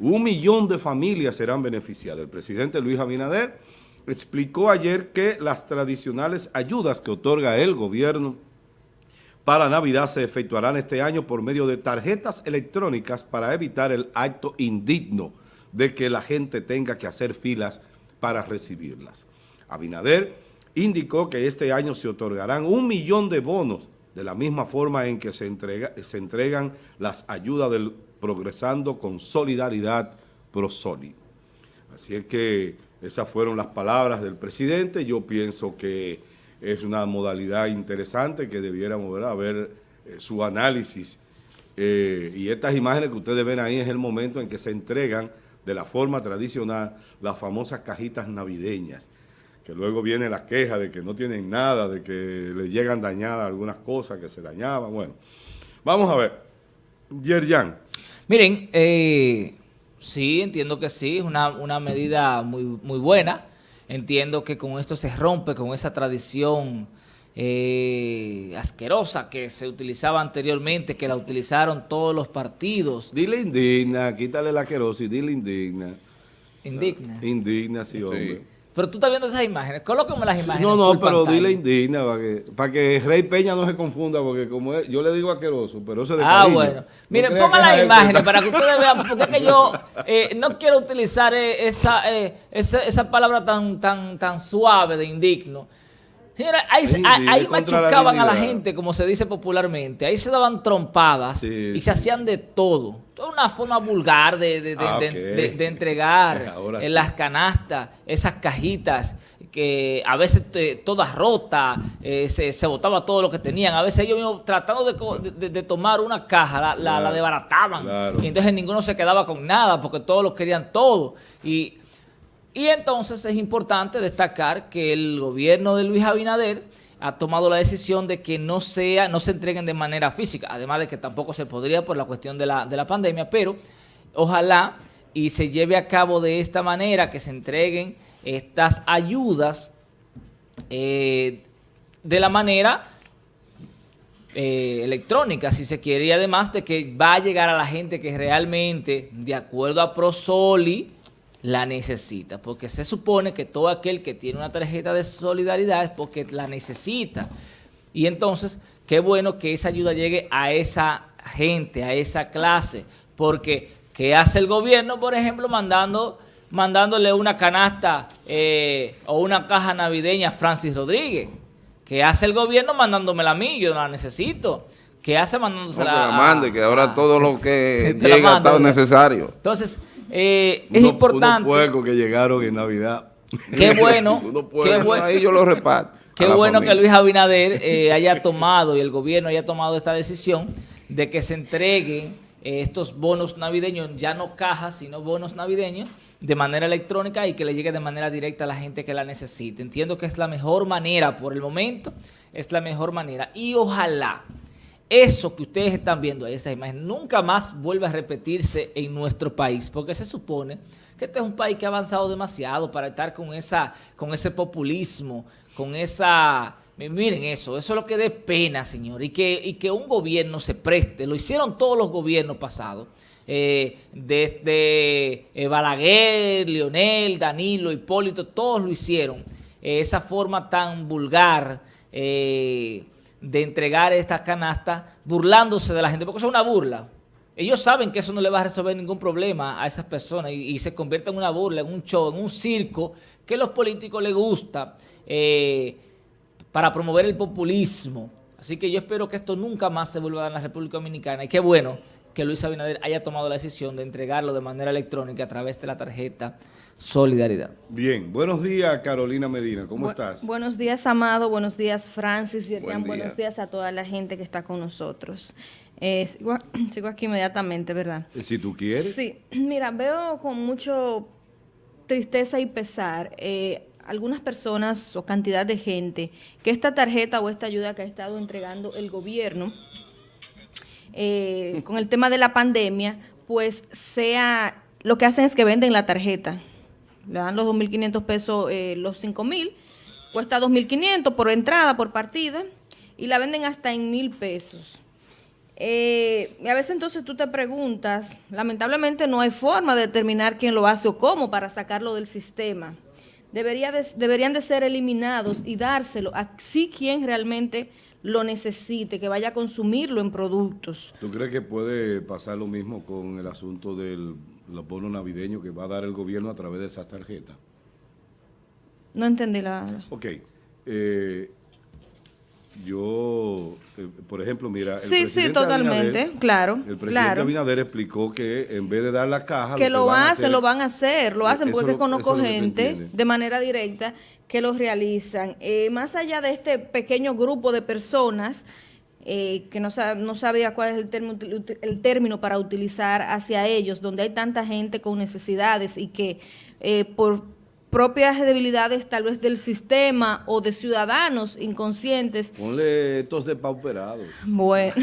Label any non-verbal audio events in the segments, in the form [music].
Un millón de familias serán beneficiadas. El presidente Luis Abinader explicó ayer que las tradicionales ayudas que otorga el gobierno para Navidad se efectuarán este año por medio de tarjetas electrónicas para evitar el acto indigno de que la gente tenga que hacer filas para recibirlas. Abinader indicó que este año se otorgarán un millón de bonos de la misma forma en que se, se entregan las ayudas del Progresando con Solidaridad ProSoli. Así es que esas fueron las palabras del presidente. Yo pienso que es una modalidad interesante que debiéramos ver eh, su análisis. Eh, y estas imágenes que ustedes ven ahí es el momento en que se entregan de la forma tradicional las famosas cajitas navideñas, que luego viene la queja de que no tienen nada, de que le llegan dañadas algunas cosas que se dañaban. Bueno, vamos a ver. Yerjan. Miren, eh, sí, entiendo que sí, es una, una medida muy, muy buena. Entiendo que con esto se rompe con esa tradición eh, asquerosa que se utilizaba anteriormente, que la utilizaron todos los partidos. Dile indigna, quítale la asquerosa y dile indigna. Indigna. Indigna, sí, hombre. Pero tú estás viendo esas imágenes, colócame las imágenes. no, no, pero dile indigna para que, para que Rey Peña no se confunda, porque como yo le digo asqueroso, pero eso de Ah, bueno. Miren, pongan las imágenes para que ustedes vean, porque es que yo [laughs] eh, no quiero utilizar eh, esa, eh, esa, esa, palabra tan, tan, tan suave de indigno. Ahí, machucaban a la gente, como se dice popularmente. Ahí se daban trompadas y se hacían de todo. Una forma vulgar de, de, ah, entregar [laughs] en las canastas, esas cajitas que a veces todas rotas, eh, se, botaba todo lo que tenían. A veces ellos tratando de, tomar una caja, la, la, desbarataban. Y entonces ninguno se quedaba con nada porque todos lo querían todo. Y y entonces es importante destacar que el gobierno de Luis Abinader ha tomado la decisión de que no sea, no se entreguen de manera física, además de que tampoco se podría por la cuestión de la, de la pandemia, pero ojalá y se lleve a cabo de esta manera, que se entreguen estas ayudas eh, de la manera eh, electrónica, si se quiere, y además de que va a llegar a la gente que realmente, de acuerdo a Prosoli, la necesita, porque se supone que todo aquel que tiene una tarjeta de solidaridad es porque la necesita. Y entonces, qué bueno que esa ayuda llegue a esa gente, a esa clase, porque ¿qué hace el gobierno, por ejemplo, mandando mandándole una canasta eh, o una caja navideña a Francis Rodríguez? ¿Qué hace el gobierno mandándomela a mí? Yo no la necesito. ¿Qué hace mandándosela no, que la mande, que ahora todo lo [laughs] que llega está necesario. Entonces, eh, es importante. Unos puercos que llegaron en Navidad. Qué bueno. [laughs] qué bueno ahí yo lo reparto. Qué bueno que Luis Abinader eh, haya tomado y el gobierno haya tomado esta decisión de que se entreguen eh, estos bonos navideños, ya no cajas, sino bonos navideños, de manera electrónica y que le llegue de manera directa a la gente que la necesite. Entiendo que es la mejor manera por el momento, es la mejor manera. Y ojalá eso que ustedes están viendo esa imagen, nunca más vuelve a repetirse en nuestro país, porque se supone que este es un país que ha avanzado demasiado para estar con, esa, con ese populismo, con esa... Miren eso, eso es lo que dé pena, señor, y que, y que un gobierno se preste, lo hicieron todos los gobiernos pasados, eh, desde eh, Balaguer, Leonel, Danilo, Hipólito, todos lo hicieron, eh, esa forma tan vulgar, eh, de entregar estas canastas burlándose de la gente, porque eso es una burla. Ellos saben que eso no le va a resolver ningún problema a esas personas y, se convierte en una burla, en un show, en un circo que a los políticos les gusta eh, para promover el populismo. Así que yo espero que esto nunca más se vuelva a dar en la República Dominicana y qué bueno que Luis Abinader haya tomado la decisión de entregarlo de manera electrónica a través de la tarjeta Solidaridad. Bien, buenos días Carolina Medina, ¿cómo estás? Buenos días Amado, buenos días Francis y buenos días a toda la gente que está con nosotros. Eh, sigo, [clears throat] aquí inmediatamente, ¿verdad? Si tú quieres. Sí, [clears throat] mira, veo con mucho tristeza y pesar eh, algunas personas o cantidad de gente que esta tarjeta o esta ayuda que ha estado entregando el gobierno eh, [laughs] con el tema de la pandemia, pues sea, lo que hacen es que venden la tarjeta le dan los 2.500 pesos, eh, los 5.000, cuesta 2.500 por entrada, por partida, y la venden hasta en 1.000 pesos. Eh, a veces entonces tú te preguntas, lamentablemente no hay forma de determinar quién lo hace o cómo para sacarlo del sistema. Debería deberían de ser eliminados y dárselo a quien realmente lo necesite, que vaya a consumirlo en productos. ¿Tú crees que puede pasar lo mismo con el asunto de los bonos navideños que va a dar el gobierno a través de esas tarjetas? No entendí la... Ok. Eh, yo, eh, por ejemplo, mira... El sí, sí, totalmente, claro. El presidente Abinader explicó que en vez de dar la caja... Que lo, hacen, lo van a hacer, lo hacen porque conozco gente de manera directa que lo realizan. Eh, más allá de este pequeño grupo de personas eh, que no, no sabía cuál es el término, el término para utilizar hacia ellos, donde hay tanta gente con necesidades y que por propias debilidades tal vez del sistema o de ciudadanos inconscientes. Ponle estos depauperados. Bueno,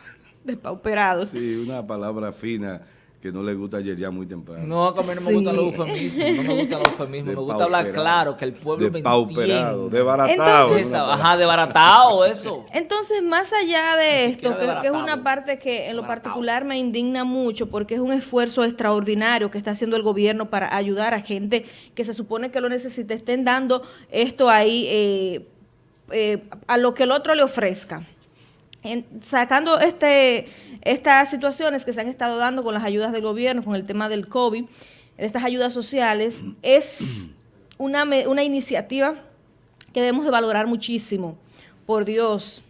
[laughs] depauperados. Sí, una palabra fina que no le gusta ayer ya muy temprano. No, a mí no me gusta los eufemismos, no me gusta los eufemismos, [laughs] me gusta hablar claro, que el pueblo me entiende. Desbaratado. ajá, desbaratado eso. Entonces, más allá de esto, que, que, es una parte que en lo particular me indigna mucho, porque es un esfuerzo extraordinario que está haciendo el gobierno para ayudar a gente que se supone que lo necesita, estén dando esto ahí eh, eh, a lo que el otro le ofrezca sacando este, estas situaciones que se han estado dando con las ayudas del gobierno, con el tema del COVID, estas ayudas sociales, es una, una iniciativa que debemos de valorar muchísimo. Por Dios,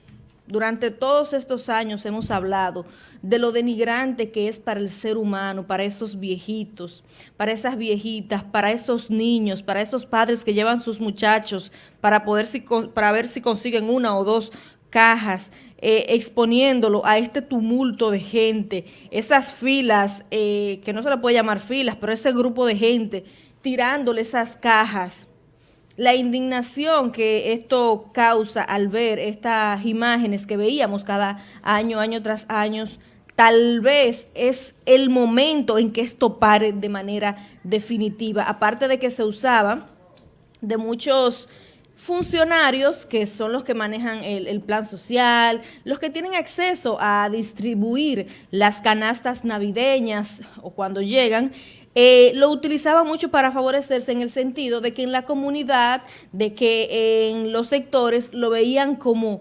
durante todos estos años hemos hablado de lo denigrante que es para el ser humano, para esos viejitos, para esas viejitas, para esos niños, para esos padres que llevan sus muchachos para poder para ver si consiguen una o dos cajas, eh, exponiéndolo a este tumulto de gente, esas filas, eh, que no se le puede llamar filas, pero ese grupo de gente tirándole esas cajas. La indignación que esto causa al ver estas imágenes que veíamos cada año, año tras año, tal vez es el momento en que esto pare de manera definitiva. Aparte de que se usaba de muchos funcionarios que son los que manejan el, plan social, los que tienen acceso a distribuir las canastas navideñas o cuando llegan, eh, lo utilizaba mucho para favorecerse en el sentido de que en la comunidad, de que en los sectores lo veían como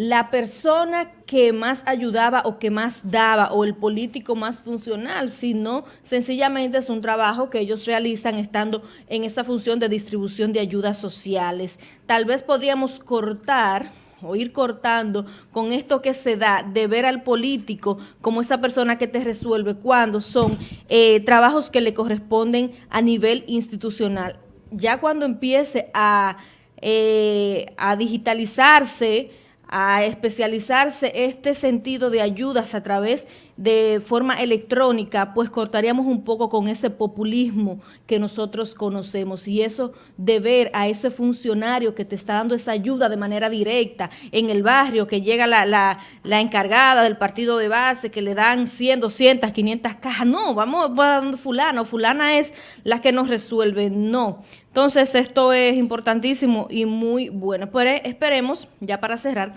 la persona que más ayudaba o que más daba o el político más funcional, sino sencillamente es un trabajo que ellos realizan estando en esa función de distribución de ayudas sociales. Tal vez podríamos cortar o ir cortando con esto que se da de ver al político como esa persona que te resuelve cuando son eh, trabajos que le corresponden a nivel institucional. Ya cuando empiece a, eh, a digitalizarse, a especializarse este sentido de ayudas a través de forma electrónica, pues cortaríamos un poco con ese populismo que nosotros conocemos. Y eso de ver a ese funcionario que te está dando esa ayuda de manera directa en el barrio, que llega la, la, la encargada del partido de base, que le dan 100, 200, 500 cajas, no, vamos a fulano, fulana es la que nos resuelve, no. Entonces, esto es importantísimo y muy bueno. Pero esperemos, ya para cerrar,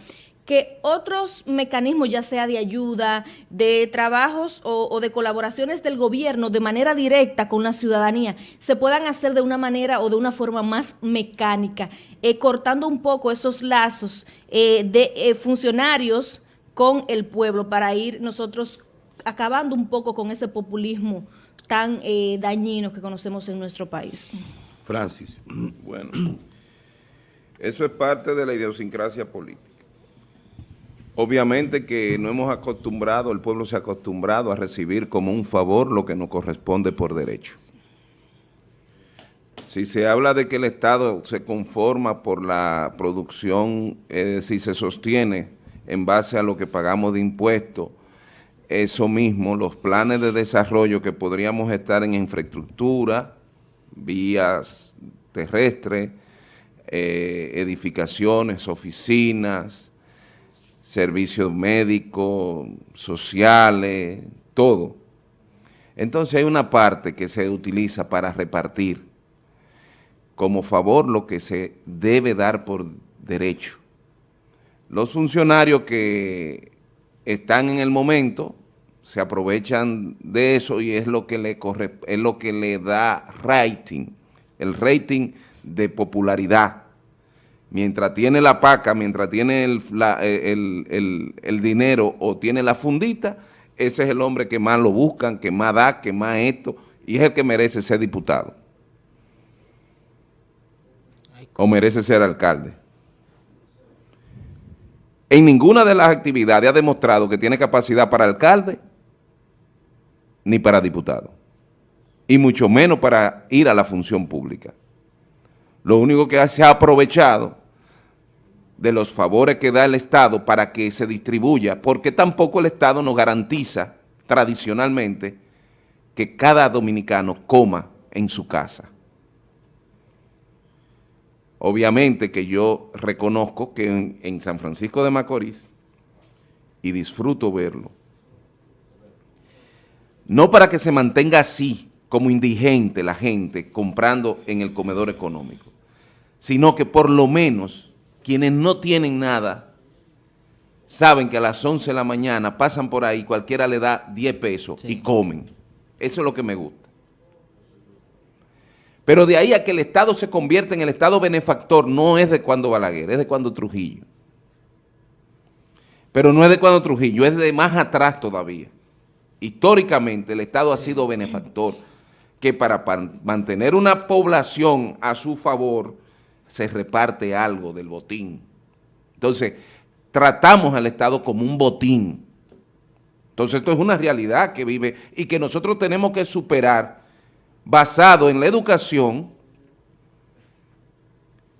que otros mecanismos, ya sea de ayuda, de trabajos o, de colaboraciones del gobierno de manera directa con la ciudadanía, se puedan hacer de una manera o de una forma más mecánica, eh, cortando un poco esos lazos eh, de eh, funcionarios con el pueblo para ir nosotros acabando un poco con ese populismo tan dañino que conocemos en nuestro país. Francis. [clears throat] Bueno, eso es parte de la idiosincrasia política. Obviamente que no hemos acostumbrado, el pueblo se ha acostumbrado a recibir como un favor lo que nos corresponde por derecho. Si se habla de que el Estado se conforma por la producción, es decir, se sostiene en base a lo que pagamos de impuestos, eso mismo, los planes de desarrollo que podríamos estar en infraestructura, vías terrestres, eh, edificaciones, oficinas, servicios médicos, sociales, todo. Entonces hay una parte que se utiliza para repartir como favor lo que se debe dar por derecho. Los funcionarios que están en el momento, se aprovechan de eso y es lo que le corre, es lo que le da rating, el rating de popularidad. Mientras tiene la paca, mientras tiene el, el, dinero o tiene la fundita, ese es el hombre que más lo buscan, que más da, que más esto, y es el que merece ser diputado. O merece ser alcalde en ninguna de las actividades ha demostrado que tiene capacidad para alcalde ni para diputado, y mucho menos para ir a la función pública. Lo único que se ha aprovechado de los favores que da el Estado para que se distribuya, porque tampoco el Estado nos garantiza tradicionalmente que cada dominicano coma en su casa. Obviamente que yo reconozco que en, San Francisco de Macorís, y disfruto verlo, no para que se mantenga así, como indigente la gente comprando en el comedor económico, sino que por lo menos quienes no tienen nada saben que a las 11 de la mañana pasan por ahí, cualquiera le da 10 pesos y comen. Eso es lo que me gusta. Pero de ahí a que el Estado se convierta en el Estado benefactor no es de cuando Balaguer, es de cuando Trujillo. Pero no es de cuando Trujillo, es de más atrás todavía. Históricamente el Estado ha sido benefactor, que para mantener una población a su favor se reparte algo del botín. Entonces, tratamos al Estado como un botín. Entonces, esto es una realidad que vive y que nosotros tenemos que superar basado en la educación,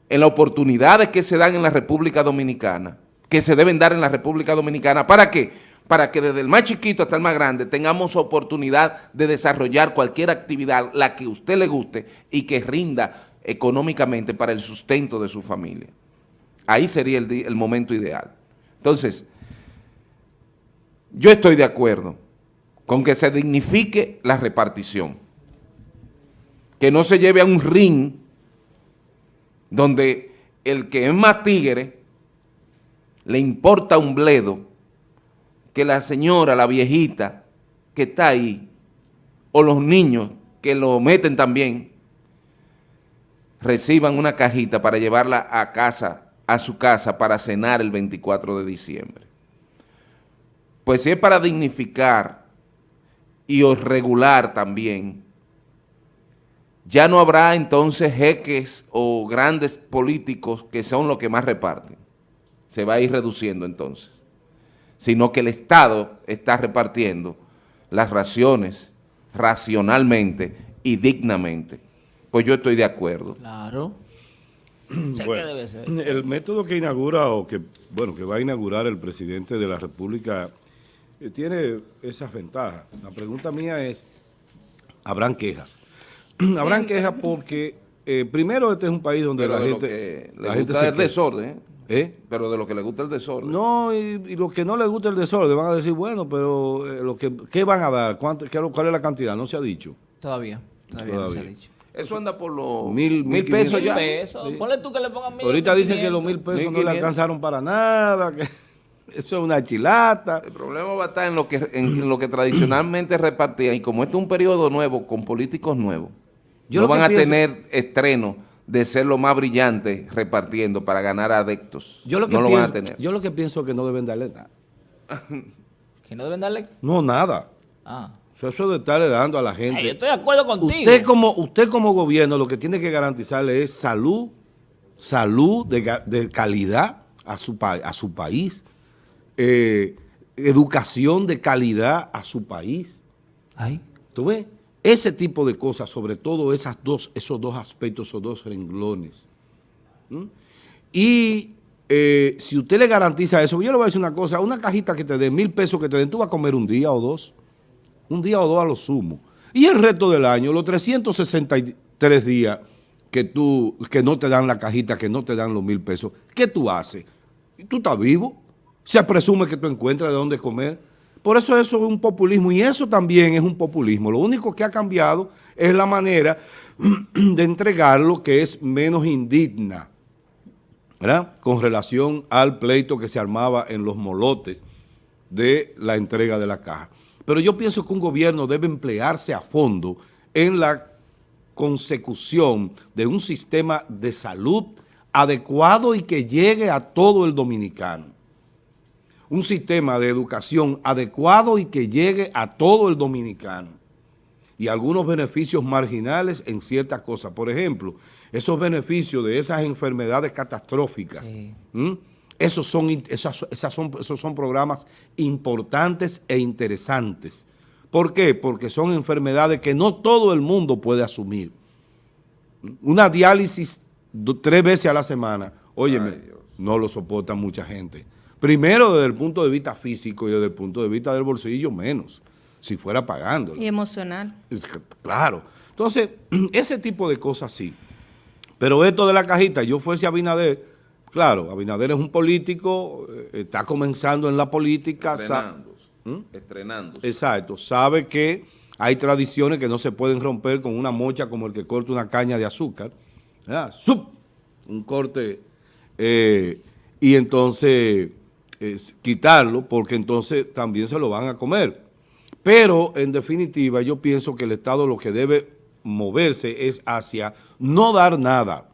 en las oportunidades que se dan en la República Dominicana, que se deben dar en la República Dominicana. ¿Para qué? Para que desde el más chiquito hasta el más grande tengamos oportunidad de desarrollar cualquier actividad, la que a usted le guste y que rinda económicamente para el sustento de su familia. Ahí sería el, el momento ideal. Entonces, yo estoy de acuerdo con que se dignifique la repartición que no se lleve a un ring donde el que es más tigre le importa un bledo que la señora, la viejita que está ahí, o los niños que lo meten también, reciban una cajita para llevarla a casa, a su casa para cenar el 24 de diciembre. Pues si es para dignificar y regular también ya no habrá entonces jeques o grandes políticos que son los que más reparten. Se va a ir reduciendo entonces. Sino que el Estado está repartiendo las raciones racionalmente y dignamente. Pues yo estoy de acuerdo. Claro. El método que inaugura o que, bueno, que va a inaugurar el presidente de la República eh, tiene esas ventajas. La pregunta mía es, ¿habrán quejas? [clears throat] habrán quejas porque, eh, primero, este es un país donde la gente... la gente el desorden, ¿Eh? Pero de lo que le gusta el desorden. No, y, lo que no le gusta el desorden, van a decir, bueno, pero eh, lo que, ¿qué van a dar? ¿Cuánto, qué, ¿Cuál es la cantidad? No se ha dicho. Todavía, todavía, no se ha dicho. Eso anda por los mil, mil pesos ya. Pesos. Ponle tú que le pongan mil. Ahorita dicen que los mil pesos no le alcanzaron para nada, que [laughs] eso es una chilata. El problema va a estar en lo que, en lo que tradicionalmente repartían y como este es un periodo nuevo con políticos nuevos, no van a tener estreno de ser lo más brillante repartiendo para ganar adeptos. Yo lo que no pienso, lo van a tener. Yo lo que pienso es que no deben darle nada. [laughs] ¿Que no deben darle? No, nada. Ah. Eso de estarle dando a la gente. yo estoy de acuerdo contigo. Usted como, usted como gobierno lo que tiene que garantizarle es salud, salud de, calidad a su, a su país, eh, educación de calidad a su país. Ay. ¿Tú ves? Ese tipo de cosas, sobre todo esas dos, esos dos aspectos, esos dos renglones. Y eh, si usted le garantiza eso, yo le voy a decir una cosa, una cajita que te dé mil pesos que te den, tú vas a comer un día o dos, un día o dos a lo sumo. Y el resto del año, los 363 días que, tú, que no te dan la cajita, que no te dan los mil pesos, ¿qué tú haces? Tú estás vivo, se presume que tú encuentras de dónde comer, por eso eso es un populismo y eso también es un populismo. Lo único que ha cambiado es la manera [clears throat] de entregarlo que es menos indigna, ¿verdad? Con relación al pleito que se armaba en los molotes de la entrega de la caja. Pero yo pienso que un gobierno debe emplearse a fondo en la consecución de un sistema de salud adecuado y que llegue a todo el dominicano. Un sistema de educación adecuado y que llegue a todo el dominicano. Y algunos beneficios marginales en ciertas cosas. Por ejemplo, esos beneficios de esas enfermedades catastróficas, esos, son, esas, son, esos son programas importantes e interesantes. ¿Por qué? Porque son enfermedades que no todo el mundo puede asumir. Una diálisis tres veces a la semana, óyeme, no lo soporta mucha gente. Primero desde el punto de vista físico y desde el punto de vista del bolsillo menos, si fuera pagando. Y emocional. Claro. Entonces, [clears throat] ese tipo de cosas sí. Pero esto de la cajita, yo fuese a Abinader, claro, Abinader es un político, eh, está comenzando en la política. Estrenando. ¿Mm? Estrenando. Exacto. Sabe que hay tradiciones que no se pueden romper con una mocha como el que corta una caña de azúcar. Un corte eh, y entonces quitarlo porque entonces también se lo van a comer. Pero en definitiva yo pienso que el Estado lo que debe moverse es hacia no dar nada,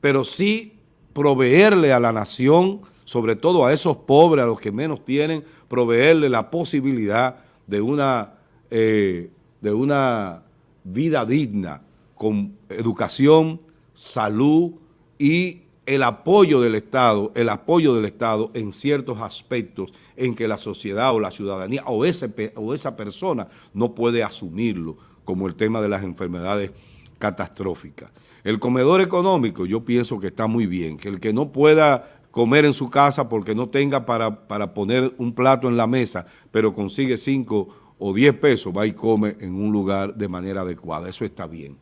pero sí proveerle a la nación, sobre todo a esos pobres, a los que menos tienen, proveerle la posibilidad de una, eh, de una vida digna, con educación, salud y el apoyo del Estado, el apoyo del Estado en ciertos aspectos en que la sociedad o la ciudadanía o, ese, o esa persona no puede asumirlo, como el tema de las enfermedades catastróficas. El comedor económico yo pienso que está muy bien, que el que no pueda comer en su casa porque no tenga para, para poner un plato en la mesa, pero consigue cinco o diez pesos, va y come en un lugar de manera adecuada. Eso está bien.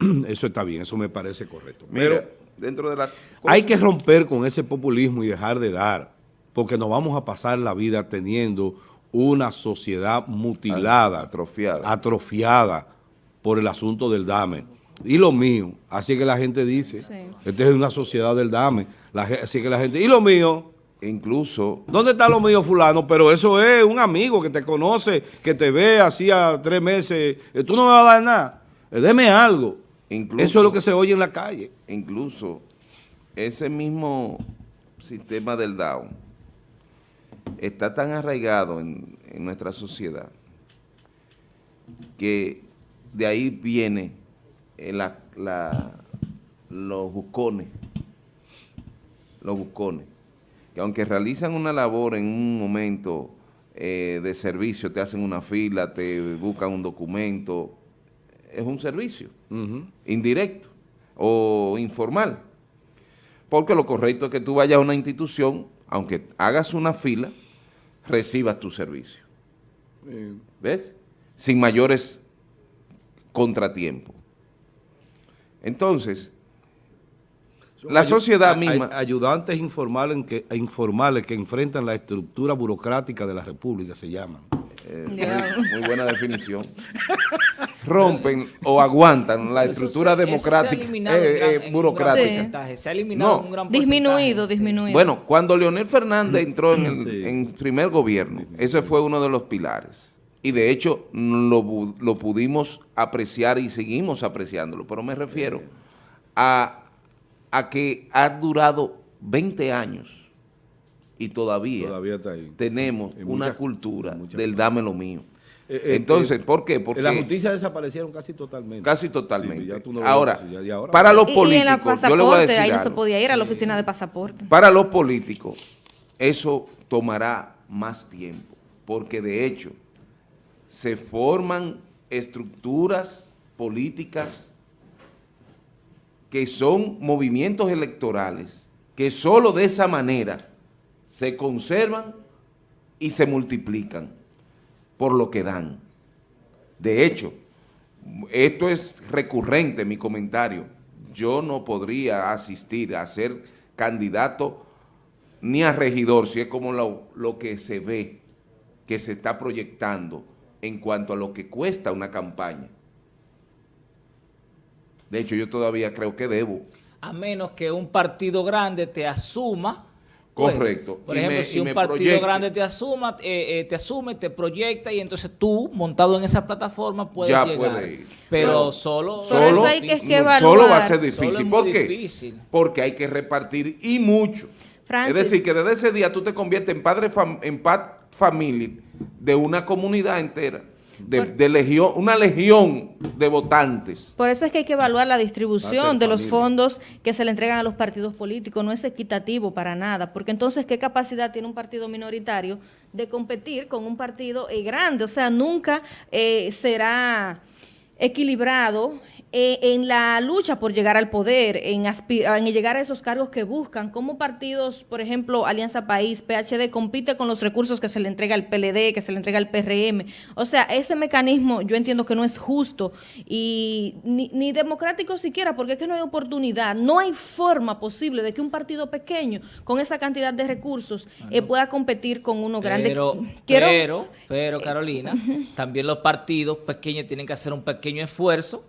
[clears throat] Eso está bien, eso me parece correcto. Pero dentro de la hay que romper con ese populismo y dejar de dar, porque nos vamos a pasar la vida teniendo una sociedad mutilada, atrofiada, atrofiada por el asunto del dame. Y lo mío, así que la gente dice, esta es una sociedad del dame, así que la gente, y lo mío, incluso... ¿Dónde está lo mío fulano? Pero eso es un amigo que te conoce, que te ve hacía tres meses, eh, tú no me vas a dar nada, eh, deme algo. Eso es lo que se oye en la calle. Incluso ese mismo sistema del DAO está tan arraigado en, nuestra sociedad que de ahí viene la, los buscones, los buscones, que aunque realizan una labor en un momento eh, de servicio, te hacen una fila, te buscan un documento, es un servicio indirecto o informal. Porque lo correcto es que tú vayas a una institución, aunque hagas una fila, recibas tu servicio. ¿Ves? Sin mayores contratiempos. Entonces, la sociedad misma... ayudantes informales que, informales que enfrentan la estructura burocrática de la República, se llaman. Eh, muy, buena definición. [laughs] Rompen o aguantan la estructura democrática, eh, eh, burocrática. Se ha eliminado un gran Disminuido, disminuido. Bueno, cuando Leonel Fernández entró en el primer gobierno, ese fue uno de los pilares. Y de hecho lo, lo pudimos apreciar y seguimos apreciándolo. Pero me refiero a, a que ha durado 20 años y todavía, tenemos una cultura del dame lo mío. Eh, eh, Entonces, eh, ¿por qué? Porque las noticias desaparecieron casi totalmente. Casi totalmente. ahora, para los políticos, y, en la pasaporte, ahí no se podía ir a la oficina de pasaporte. Para los políticos, eso tomará más tiempo, porque de hecho se forman estructuras políticas que son movimientos electorales, que solo de esa manera se conservan y se multiplican por lo que dan. De hecho, esto es recurrente mi comentario. Yo no podría asistir a ser candidato ni a regidor, si es como lo, lo que se ve, que se está proyectando en cuanto a lo que cuesta una campaña. De hecho, yo todavía creo que debo. A menos que un partido grande te asuma Correcto. Por ejemplo, si un partido grande te asuma, eh, eh, te asume, te proyecta y entonces tú, montado en esa plataforma, puedes ya llegar. ir. Pero, solo, solo, hay que, solo va a ser difícil. ¿Por qué? Difícil. Porque hay que repartir y mucho. es decir, que desde ese día tú te conviertes en padre en familia de una comunidad entera de, legión, una legión de votantes. Por eso es que hay que evaluar la distribución de los fondos que se le entregan a los partidos políticos. No es equitativo para nada, porque entonces, ¿qué capacidad tiene un partido minoritario de competir con un partido eh, grande? O sea, nunca eh, será equilibrado eh, en la lucha por llegar al poder, en, en llegar a esos cargos que buscan, como partidos, por ejemplo, Alianza País, PHD, compite con los recursos que se le entrega al PLD, que se le entrega al PRM. O sea, ese mecanismo yo entiendo que no es justo y ni, democrático siquiera, porque es que no hay oportunidad, no hay forma posible de que un partido pequeño con esa cantidad de recursos eh, pueda competir con uno grande. Pero, [laughs] pero, pero [laughs] Carolina, también los partidos pequeños tienen que hacer un pequeño esfuerzo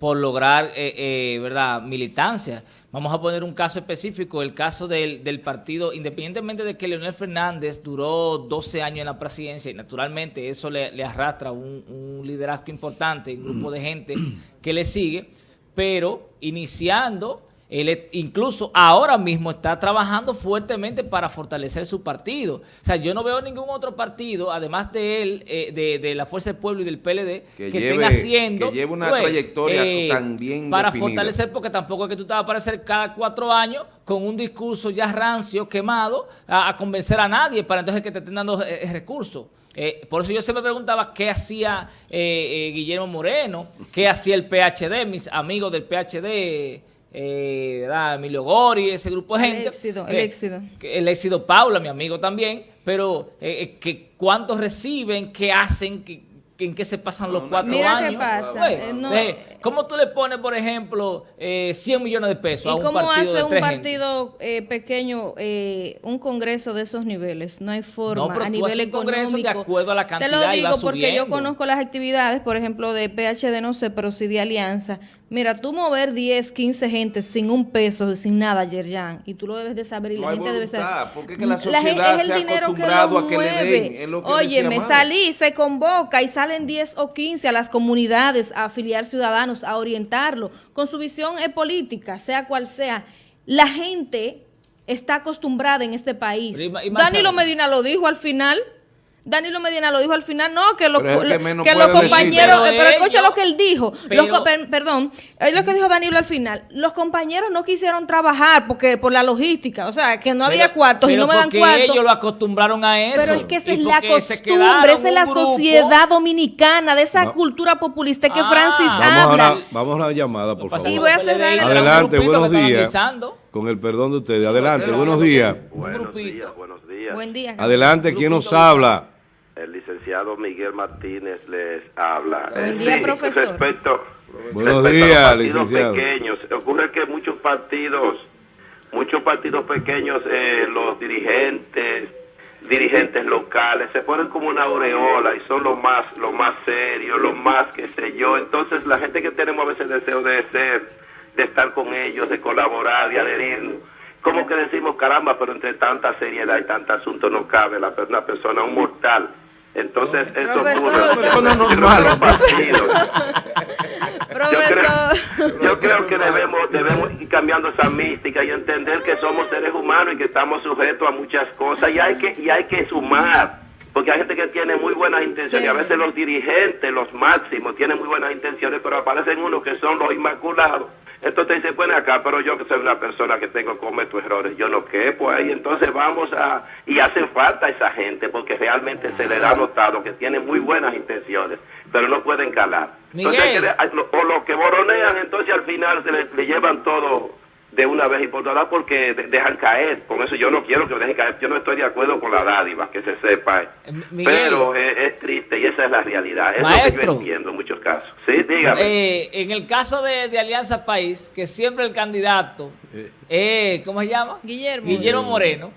por lograr, eh, eh, ¿verdad?, militancia. Vamos a poner un caso específico, el caso del, del, partido, independientemente de que Leonel Fernández duró 12 años en la presidencia y naturalmente eso le, arrastra un, un, liderazgo importante, un grupo de gente que le sigue, pero iniciando él incluso ahora mismo está trabajando fuertemente para fortalecer su partido. O sea, yo no veo ningún otro partido, además de él, eh, de, la Fuerza del Pueblo y del PLD, que, estén haciendo... Que lleve una pues, trayectoria eh, tan bien Para fortalecer, porque tampoco es que tú te vas a aparecer cada cuatro años con un discurso ya rancio, quemado, a, convencer a nadie para entonces que te estén dando eh, recursos. por eso yo siempre preguntaba qué hacía Guillermo Moreno, qué hacía el PHD, mis amigos del PHD, eh, Emilio Gori, ese grupo de gente. El éxito, el éxito. El éxito Paula, mi amigo también, pero eh, eh, que cuántos reciben, qué hacen, que en qué se pasan los cuatro Mira años. Qué pasa. Eh, ¿Cómo tú le pones, por ejemplo, 100 millones de pesos a un partido ¿Cómo hace un partido pequeño un congreso de esos niveles? No hay forma. a nivel un congreso de acuerdo a la cantidad Te lo digo porque yo conozco las actividades, por ejemplo, de PHD, no sé, pero sí de Alianza. Mira, tú mover 10, 15 gente sin un peso, sin nada, Yerjan, y tú lo debes de saber y la gente debe saber. Porque es que la sociedad es el se dinero que a que le den. Oye, me salí, se convoca y salen 10 o 15 a las comunidades a afiliar ciudadanos, a orientarlo con su visión política, sea cual sea. La gente está acostumbrada en este país. Danilo Medina lo dijo al final. Danilo Medina lo dijo al final, no, que, los, que, los compañeros, pero, escucha lo que él dijo, perdón, es lo que dijo Danilo al final, los compañeros no quisieron trabajar porque por la logística, o sea, que no había cuartos y no me dan cuartos. ellos lo acostumbraron a eso. Pero es que esa es la costumbre, esa es la sociedad dominicana, de esa cultura populista que ah. Francis habla. vamos a la llamada, por favor. Y voy a cerrar Adelante, buenos días. Con el perdón de ustedes, adelante, buenos días. Buenos días, buenos días. Buen día. Adelante, ¿quién nos habla? El licenciado Miguel Martínez les habla. Buen día, profesor. Respecto, Buenos días, a los partidos pequeños, ocurre que muchos partidos, muchos partidos pequeños, eh, los dirigentes, dirigentes locales, se ponen como una aureola y son los más, los más serios, los más, qué sé yo. Entonces, la gente que tenemos a veces deseo de ser, de estar con ellos, de colaborar, de adherir, como que decimos, caramba, pero entre tanta seriedad y tanto asunto no cabe la, una persona, un mortal entonces, eso ocurre normal. Yo creo, yo creo que debemos, debemos ir cambiando esa mística y entender que somos seres humanos y que estamos sujetos a muchas cosas y hay que, y hay que sumar porque hay gente que tiene muy buenas intenciones, y a veces los dirigentes, los máximos, tienen muy buenas intenciones, pero aparecen unos que son los inmaculados. Entonces dice, bueno, acá, pero yo que soy una persona que tengo cometo errores, yo no quepo ahí, entonces vamos a, y hacen falta esa gente, porque realmente se les ha notado que tienen muy buenas intenciones, pero no pueden calar. Entonces, o los que boronean, entonces al final se le llevan todo de una vez y por todas porque dejan caer. Con eso yo no quiero que me dejen caer. Yo no estoy de acuerdo con la dádiva, que se sepa. Eh, Pero es, triste y esa es la realidad. Es lo que yo entiendo en muchos casos. Sí, dígame. Eh, en el caso de, Alianza País, que siempre el candidato, eh, ¿cómo se llama? Guillermo. Guillermo Moreno.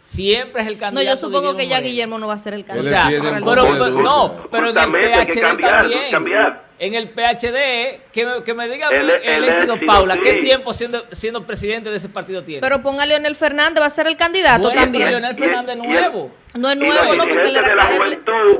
Siempre es el candidato. No, yo supongo que ya Guillermo no va a ser el candidato. O sea, pero, no, pero en el PHD también. Cambiar en el PHD, que me, que me diga El- el, el Paula, ¿qué tiempo siendo, siendo presidente de ese partido tiene? Pero ponga a Leonel Fernández, va a ser el candidato Bueno, también. pero Leonel Fernández nuevo. No es nuevo, no, porque él era de la juventud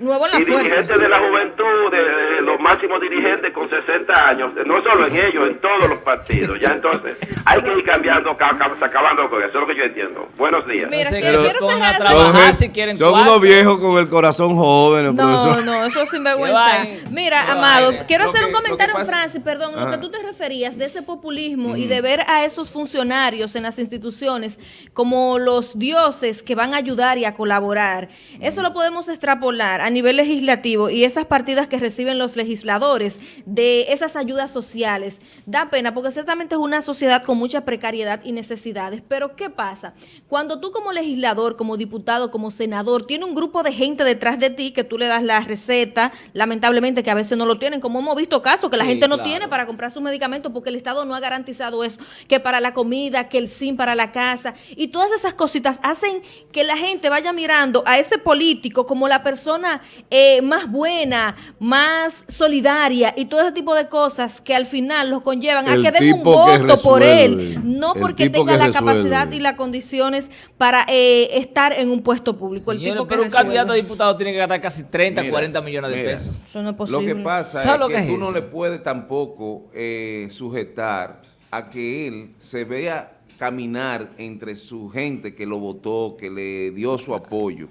nuevo en la y fuerza. dirigentes de la juventud, de, de los máximos dirigentes con 60 años, no solo en ellos, en todos los partidos. Ya entonces hay que ir cambiando, ca- ca- acabando con eso, es lo que yo entiendo. Buenos días. Mira, quiero, que cerrar trabajar. si quieren son unos viejos con el corazón jóvenes, No, profesor. no, eso es sinvergüenza. Mira, Qué amados, vaina. quiero Lo hacer que- un comentario, pasa- Francis, perdón, lo que tú te referías de ese populismo y de ver a esos funcionarios en las instituciones como los dioses que van a ayudar y a colaborar. Eso lo podemos extrapolar a nivel legislativo y esas partidas que reciben los legisladores de esas ayudas sociales. Da pena porque ciertamente es una sociedad con mucha precariedad y necesidades. Pero ¿qué pasa? Cuando tú como legislador, como diputado, como senador, tiene un grupo de gente detrás de ti que tú le das la receta, lamentablemente que a veces no lo tienen, como hemos visto casos que la Sí, gente no claro. tiene para comprar sus medicamentos porque el Estado no ha garantizado eso, que para la comida, que el SIM para la casa y todas esas cositas hacen que la gente vaya mirando a ese político como la persona eh, más buena, más solidaria y todo ese tipo de cosas que al final los conllevan a que den un voto por él, no porque tenga la resuelve. capacidad y las condiciones para eh, estar en un puesto público. El Señores, tipo que pero un resuelve. candidato a diputado tiene que gastar casi 30, Mira, 40 millones de mira. pesos. Eso no es Lo posible. que pasa ¿Sabes es lo que, que es tú no le puedes tampoco eh, sujetar a que él se vea caminar entre su gente que lo votó, que le dio su apoyo.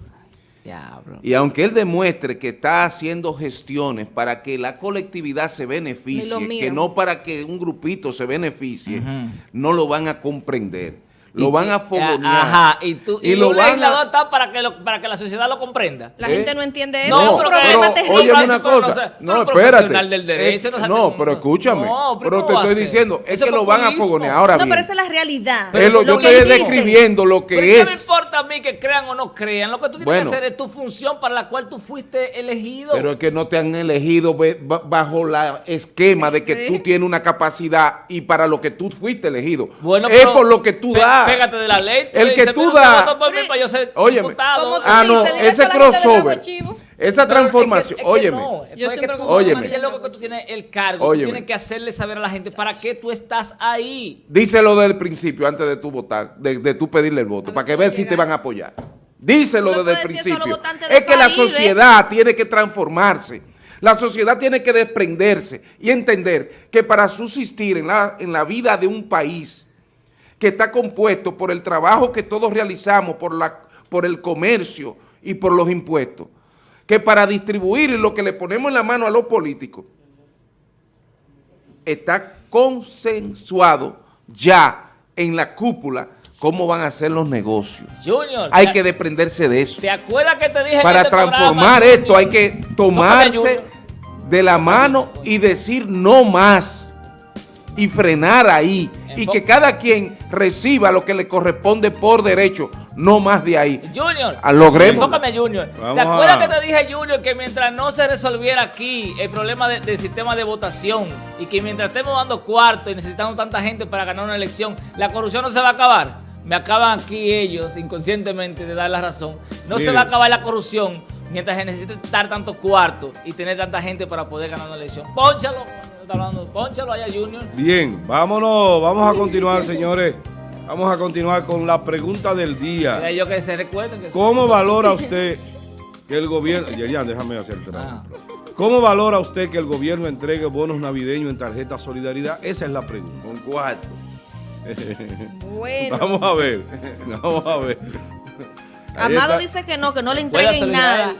Diablo. Y aunque él demuestre que está haciendo gestiones para que la colectividad se beneficie, que no para que un grupito se beneficie, no lo van a comprender. Lo Y- van a y- fogonear. Ajá, y, tú, y, lo un van a- legislador está para que, lo- para que la sociedad lo comprenda. La ¿Eh? gente no entiende eso. No, es un pero- problema pero, terrible. Francis, una pero no sé, No, eres espérate. profesional del derecho, Eh, no sabes no, pero escúchame. No, pero pero ¿cómo te estoy diciendo, es Eso que es lo van a fogonear. Ahora No, bien, pero esa es la realidad. es lo- yo Lo estoy describiendo lo que Pero ¿qué me es. importa a mí que crean o no crean? Lo que tú tienes Bueno. que hacer es tu función para la cual tú fuiste elegido. Pero es que no te han elegido bajo la esquema de que tú tienes una capacidad y para lo que tú fuiste elegido. Bueno, es por lo que tú das. Pégate de la ley. tú El que tú "Mira, usted das- votó por mí para yo ser Óyeme. diputado". Como tú Ah, no, ese crossover, esa que- transformación, que óyeme, no, Yo que siempre tú- como Óyeme. es lo que tú tienes el cargo, Óyeme. tú tienes que hacerle saber a la gente para qué tú estás ahí. díselo del principio antes de tu votar, de, de tú pedirle el voto, para que veas si te van a apoyar. Díselo Tú desde el principio. Es que la Faride. sociedad tiene que transformarse. La sociedad tiene que desprenderse y entender que para subsistir en la, en la vida de un país que está compuesto por el trabajo que todos realizamos, por, la, por el comercio y por los impuestos, que para distribuir lo que le ponemos en la mano a los políticos, está consensuado ya en la cúpula cómo van a ser los negocios. Junior, Hay ¿te- que desprenderse de eso. ¿te acuerdas que te dije Para este transformar programa, esto hay que tomarse de la mano y decir no más y frenar ahí y que cada quien reciba lo que le corresponde por derecho, no más de ahí. Junior, Ah, logremos. enfócame Junior. Vamos ¿Te acuerdas a- que te dije, Junior, que mientras no se resolviera aquí el problema de- del sistema de votación y que mientras estemos dando cuarto y necesitando tanta gente para ganar una elección, la corrupción no se va a acabar? Me acaban aquí ellos inconscientemente de dar la razón. No se va a acabar la corrupción mientras se necesite dar tanto cuarto y tener tanta gente para poder ganar una elección. Pónchalo, está hablando, pónchalo allá, Junior. Bien, vámonos, vamos a continuar, señores. Vamos a continuar con la pregunta del día. Yo que se recuerden que ¿Cómo valora usted que el gobierno... Yerian, déjame hacer el trabajo. Ah. ¿Cómo valora usted que el gobierno entregue bonos navideños en tarjeta solidaridad? Esa es la pregunta. Un cuarto. Bueno. Vamos a ver. [laughs] Vamos a ver. Ahí Amado está. dice que no, que no le entreguen nada.